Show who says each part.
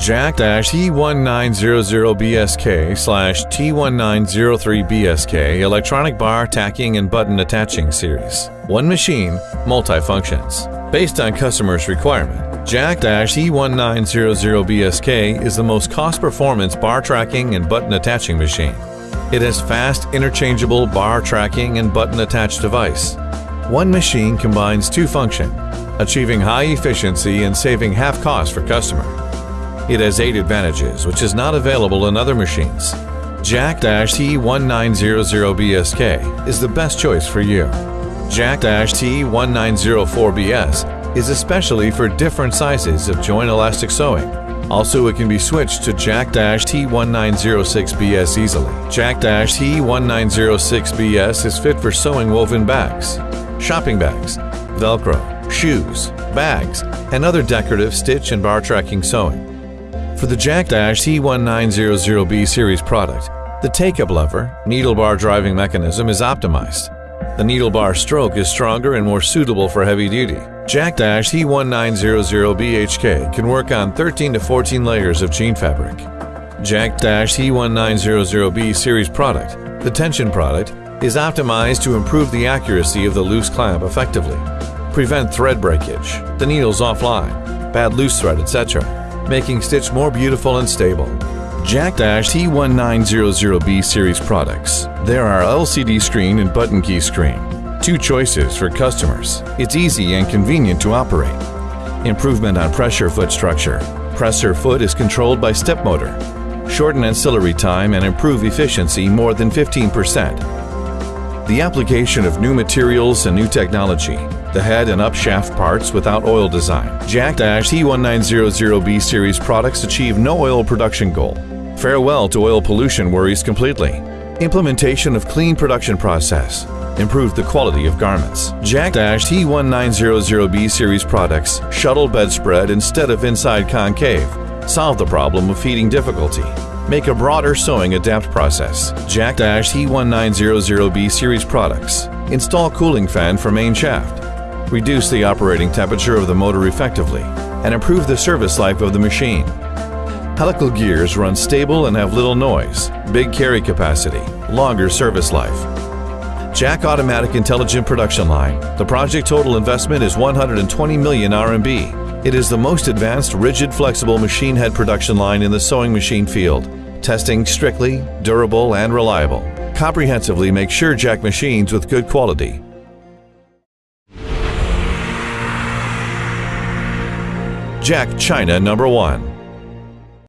Speaker 1: Jack-T1900BSK slash T1903BSK electronic bar tacking and button attaching series. One machine, multi-functions. Based on customer's requirement, Jack-T1900BSK is the most cost-performance bar tacking and button attaching machine. It has fast, interchangeable bar tacking and button attached device. One machine combines two function, achieving high efficiency and saving half cost for customer. It has eight advantages, which is not available in other machines. Jack-T1900BSK is the best choice for you. Jack-T1904BS is especially for different sizes of joint elastic sewing. Also, it can be switched to Jack-T1906BS easily. Jack-T1906BS is fit for sewing woven bags, shopping bags, Velcro, shoes, bags, and other decorative stitch and bar tacking sewing. For the Jack-T1900B series product, the take-up lever, needle bar driving mechanism is optimized. The needle bar stroke is stronger and more suitable for heavy duty. Jack-T1900BHK can work on 13 to 14 layers of jean fabric. Jack-T1900B series product, the tension product, is optimized to improve the accuracy of the loose clamp effectively, prevent thread breakage, the needles offline, bad loose thread, etc making stitch more beautiful and stable. Jack-T1900B series products. There are LCD screen and button key screen. Two choices for customers. It's easy and convenient to operate. Improvement on pressure foot structure. Presser foot is controlled by step motor. Shorten ancillary time and improve efficiency more than 15%. The application of new materials and new technology the head and up shaft parts without oil design. Jack Dash T1900B series products achieve no oil production goal. Farewell to oil pollution worries completely. Implementation of clean production process. Improve the quality of garments. Jack Dash T1900B series products shuttle bedspread instead of inside concave. Solve the problem of feeding difficulty. Make a broader sewing adapt process. Jack Dash T1900B series products. Install cooling fan for main shaft reduce the operating temperature of the motor effectively, and improve the service life of the machine. Helical gears run stable and have little noise, big carry capacity, longer service life. Jack Automatic Intelligent Production Line. The project total investment is 120 million RMB. It is the most advanced rigid flexible machine head production line in the sewing machine field. Testing strictly, durable, and reliable. Comprehensively make sure Jack machines with good quality Jack China number 1.